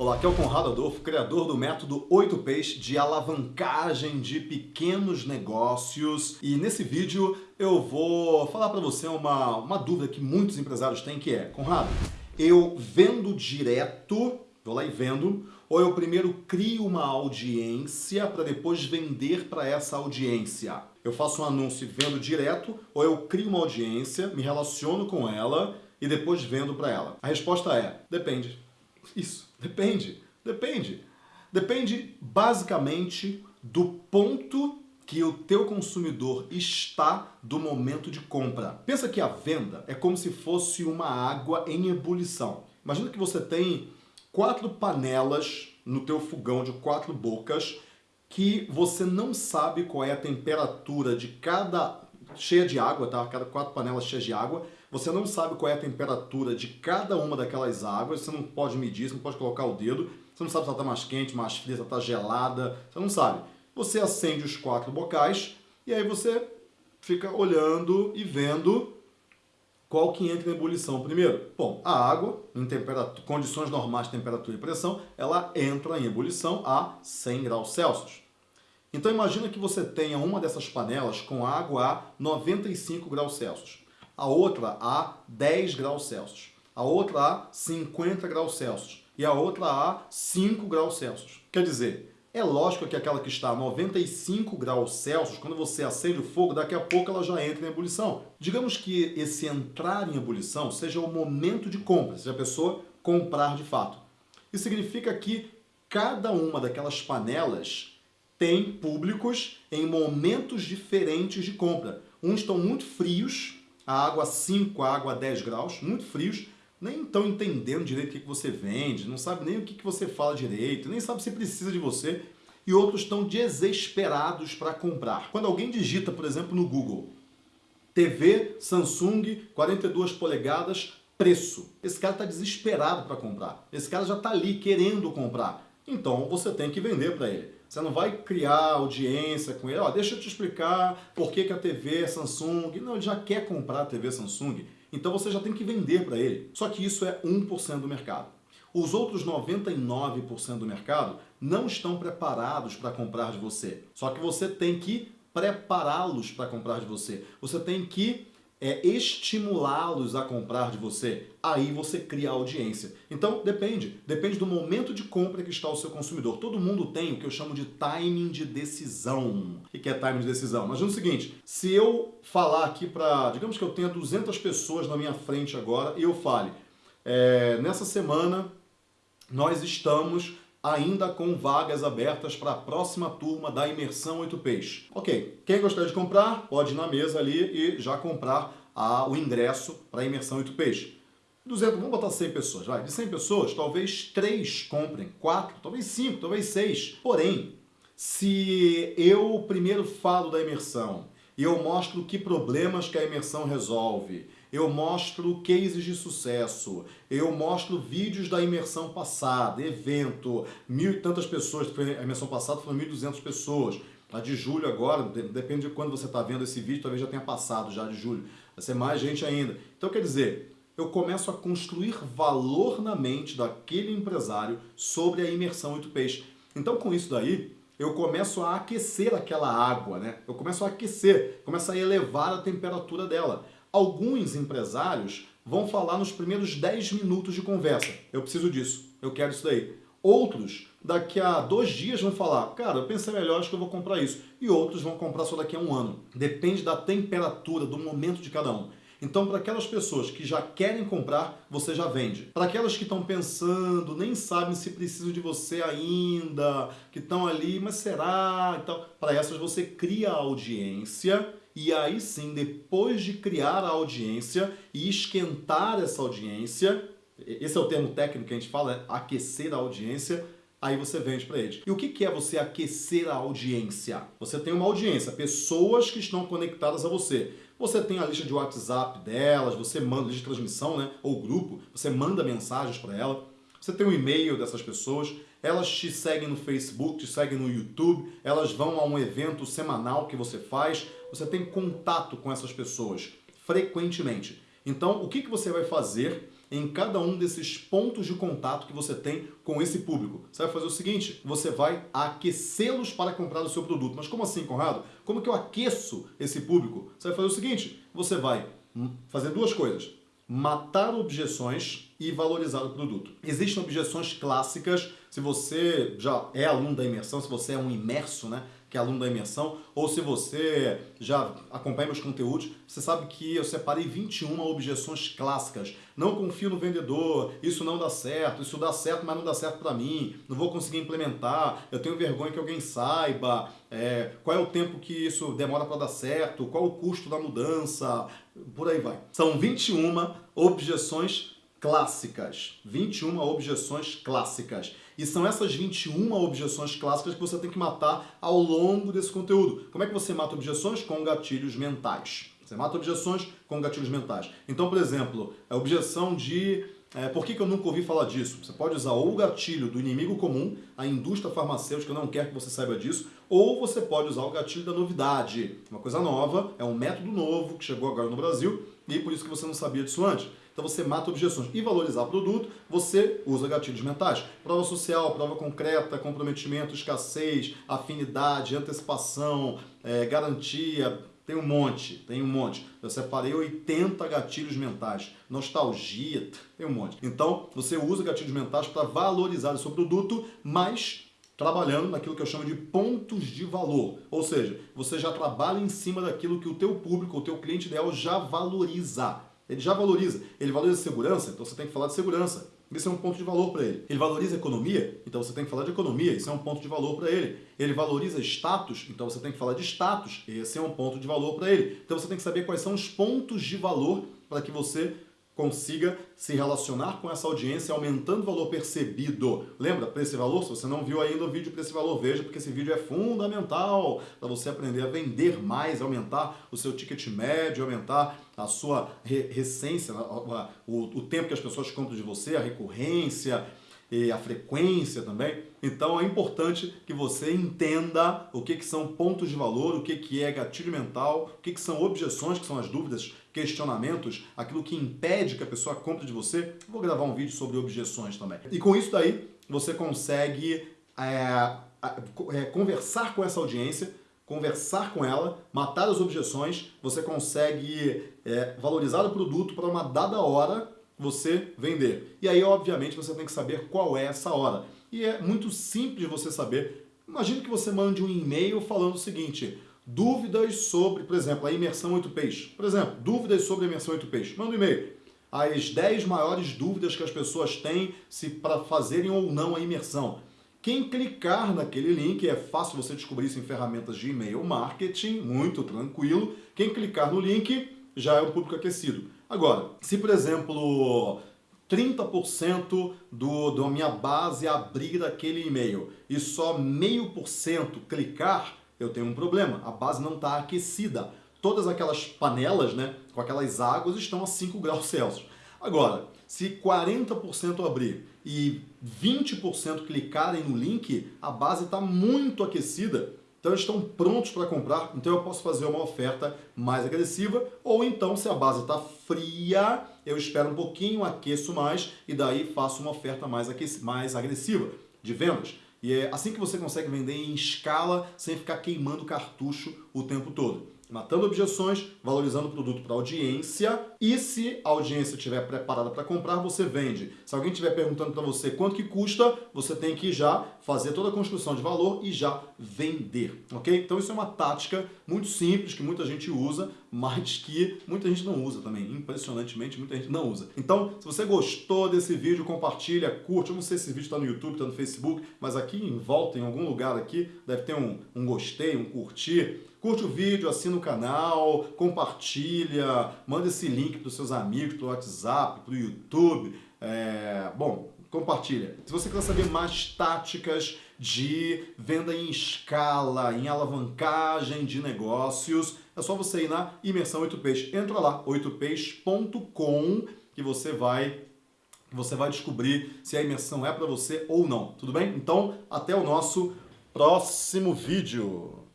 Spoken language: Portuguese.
Olá, aqui é o Conrado Adolfo, criador do método 8Ps de alavancagem de pequenos negócios. E nesse vídeo eu vou falar para você uma, uma dúvida que muitos empresários têm, que é, Conrado, eu vendo direto, vou lá e vendo, ou eu primeiro crio uma audiência para depois vender para essa audiência? Eu faço um anúncio e vendo direto, ou eu crio uma audiência, me relaciono com ela e depois vendo para ela? A resposta é, depende. Isso, depende, depende. Depende basicamente do ponto que o teu consumidor está do momento de compra. Pensa que a venda é como se fosse uma água em ebulição. Imagina que você tem quatro panelas no teu fogão de quatro bocas que você não sabe qual é a temperatura de cada cheia de água, tá? Cada quatro panelas cheias de água. Você não sabe qual é a temperatura de cada uma daquelas águas, você não pode medir, você não pode colocar o dedo, você não sabe se ela está mais quente, mais fria, se ela está gelada, você não sabe. Você acende os quatro bocais e aí você fica olhando e vendo qual que entra em ebulição primeiro. Bom, a água, em condições normais de temperatura e pressão, ela entra em ebulição a 100 graus Celsius. Então imagina que você tenha uma dessas panelas com água a 95 graus Celsius, a outra a 10 graus Celsius, a outra a 50 graus Celsius e a outra a 5 graus Celsius. Quer dizer, é lógico que aquela que está a 95 graus Celsius, quando você acende o fogo, daqui a pouco ela já entra em ebulição. Digamos que esse entrar em ebulição seja o momento de compra, seja a pessoa comprar de fato. Isso significa que cada uma daquelas panelas tem públicos em momentos diferentes de compra. Uns estão muito frios, a água 5, a água 10 graus, muito frios, nem estão entendendo direito o que você vende, não sabe nem o que você fala direito, nem sabe se precisa de você, e outros estão desesperados para comprar. Quando alguém digita, por exemplo, no Google, TV Samsung 42 polegadas, preço. Esse cara está desesperado para comprar. Esse cara já está ali querendo comprar. Então você tem que vender para ele. Você não vai criar audiência com ele, ó, deixa eu te explicar por que, que a TV é Samsung. Não, ele já quer comprar a TV Samsung, então você já tem que vender para ele. Só que isso é 1% do mercado. Os outros 99% do mercado não estão preparados para comprar de você. Só que você tem que prepará-los para comprar de você. Você tem que é estimulá-los a comprar de você, aí você cria audiência. Então, depende. Depende do momento de compra que está o seu consumidor. Todo mundo tem o que eu chamo de timing de decisão. O que é timing de decisão? Imagina o seguinte, se eu falar aqui para... Digamos que eu tenha 200 pessoas na minha frente agora e eu fale, é, nessa semana nós estamos ainda com vagas abertas para a próxima turma da Imersão 8Ps. Ok, quem gostaria de comprar, pode ir na mesa ali e já comprar a, o ingresso para a Imersão 8Ps. 200, vamos botar 100 pessoas, vai. De 100 pessoas, talvez 3 comprem, 4, talvez 5, talvez 6. Porém, se eu primeiro falo da imersão e eu mostro que problemas que a imersão resolve, eu mostro cases de sucesso, eu mostro vídeos da imersão passada, evento, mil e tantas pessoas, a imersão passada foram 1.200 pessoas, a de julho agora, depende de quando você está vendo esse vídeo, talvez já tenha passado já de julho, vai ser mais gente ainda. Então quer dizer, eu começo a construir valor na mente daquele empresário sobre a imersão 8Ps. Então com isso daí, eu começo a aquecer aquela água, né? Eu começo a aquecer, começo a elevar a temperatura dela. Alguns empresários vão falar nos primeiros 10 minutos de conversa. Eu preciso disso, eu quero isso daí. Outros, daqui a dois dias, vão falar, cara, eu pensei melhor, acho que eu vou comprar isso. E outros vão comprar só daqui a um ano. Depende da temperatura, do momento de cada um. Então, para aquelas pessoas que já querem comprar, você já vende. Para aquelas que estão pensando, nem sabem se precisam de você ainda, que estão ali, mas será? Então, para essas você cria audiência e aí sim, depois de criar a audiência e esquentar essa audiência, esse é o termo técnico que a gente fala, é aquecer a audiência, aí você vende para eles. E o que é você aquecer a audiência? Você tem uma audiência, pessoas que estão conectadas a você. Você tem a lista de WhatsApp delas, você manda lista de transmissão, né? ou grupo, você manda mensagens para ela, você tem o um e-mail dessas pessoas, elas te seguem no Facebook, te seguem no YouTube, elas vão a um evento semanal que você faz, você tem contato com essas pessoas frequentemente. Então, o que, que você vai fazer em cada um desses pontos de contato que você tem com esse público. Você vai fazer o seguinte, você vai aquecê-los para comprar o seu produto. Mas como assim, Conrado? Como que eu aqueço esse público? Você vai fazer o seguinte, você vai fazer duas coisas. Matar objeções e valorizar o produto. Existem objeções clássicas, se você já é aluno da imersão, se você é um imerso, né? Que é aluno da imersão, ou se você já acompanha meus conteúdos, você sabe que eu separei 21 objeções clássicas. Não confio no vendedor, isso não dá certo, isso dá certo, mas não dá certo para mim, não vou conseguir implementar, eu tenho vergonha que alguém saiba, é, qual é o tempo que isso demora para dar certo, qual o custo da mudança, por aí vai. São 21 objeções clássicas. 21 objeções clássicas. E são essas 21 objeções clássicas que você tem que matar ao longo desse conteúdo. Como é que você mata objeções? Com gatilhos mentais. Você mata objeções com gatilhos mentais. Então, por exemplo, a objeção de é, por que, que eu nunca ouvi falar disso? Você pode usar ou o gatilho do inimigo comum, a indústria farmacêutica não quer que você saiba disso, ou você pode usar o gatilho da novidade. Uma coisa nova, é um método novo que chegou agora no Brasil e por isso que você não sabia disso antes. Então você mata objeções. E valorizar produto, você usa gatilhos mentais. Prova social, prova concreta, comprometimento, escassez, afinidade, antecipação, é, garantia, tem um monte, tem um monte. Eu separei 80 gatilhos mentais. Nostalgia, tem um monte. Então, você usa gatilhos mentais para valorizar o seu produto, mas trabalhando naquilo que eu chamo de pontos de valor. Ou seja, você já trabalha em cima daquilo que o teu público, o teu cliente ideal já valoriza. Ele já valoriza. Ele valoriza segurança, então você tem que falar de segurança. Isso é um ponto de valor para ele. Ele valoriza economia, então você tem que falar de economia, isso é um ponto de valor para ele. Ele valoriza status, então você tem que falar de status, esse é um ponto de valor para ele. Então você tem que saber quais são os pontos de valor para que você consiga se relacionar com essa audiência aumentando o valor percebido. Lembra, preço e valor? Se você não viu ainda o vídeo preço e valor, veja, porque esse vídeo é fundamental para você aprender a vender mais, aumentar o seu ticket médio, aumentar a sua recência, o, o tempo que as pessoas compram de você, a recorrência, e a frequência também. Então é importante que você entenda o que, que são pontos de valor, o que, que é gatilho mental, o que, que são objeções, que são as dúvidas, questionamentos, aquilo que impede que a pessoa compre de você. Vou gravar um vídeo sobre objeções também. E com isso daí, você consegue é, é, conversar com essa audiência, conversar com ela, matar as objeções, você consegue é, valorizar o produto para uma dada hora você vender. E aí, obviamente, você tem que saber qual é essa hora. E é muito simples você saber. Imagine que você mande um e-mail falando o seguinte, dúvidas sobre, por exemplo, a imersão 8Ps. Por exemplo, dúvidas sobre a imersão 8Ps. Manda um e-mail. As 10 maiores dúvidas que as pessoas têm se para fazerem ou não a imersão. Quem clicar naquele link, é fácil você descobrir isso em ferramentas de e-mail marketing, muito tranquilo. Quem clicar no link já é um público aquecido. Agora, se por exemplo 30% do, da minha base abrir aquele e-mail e só meio por cento clicar, eu tenho um problema. A base não está aquecida. Todas aquelas panelas, né, com aquelas águas estão a 5 graus Celsius. Agora, se 40% abrir e 20% clicarem no link, a base está muito aquecida então eles estão prontos para comprar, então eu posso fazer uma oferta mais agressiva, ou então se a base está fria, eu espero um pouquinho, aqueço mais e daí faço uma oferta mais, mais agressiva de vendas. E é assim que você consegue vender em escala sem ficar queimando cartucho o tempo todo matando objeções, valorizando o produto para a audiência e se a audiência estiver preparada para comprar, você vende. Se alguém estiver perguntando para você quanto que custa, você tem que já fazer toda a construção de valor e já vender, ok? Então isso é uma tática muito simples que muita gente usa, mas que muita gente não usa também. Impressionantemente, muita gente não usa. Então, se você gostou desse vídeo, compartilha, curte. Eu não sei se esse vídeo está no YouTube, está no Facebook, mas aqui em volta, em algum lugar aqui, deve ter um, um gostei, um curtir. Curte o vídeo, assina o canal, compartilha, manda esse link para os seus amigos, para o WhatsApp, para o YouTube. É... Bom, compartilha. Se você quer saber mais táticas de venda em escala, em alavancagem de negócios, é só você ir na Imersão 8Ps. Entra lá, 8ps.com, que você vai você vai descobrir se a imersão é para você ou não, tudo bem? Então, até o nosso próximo vídeo.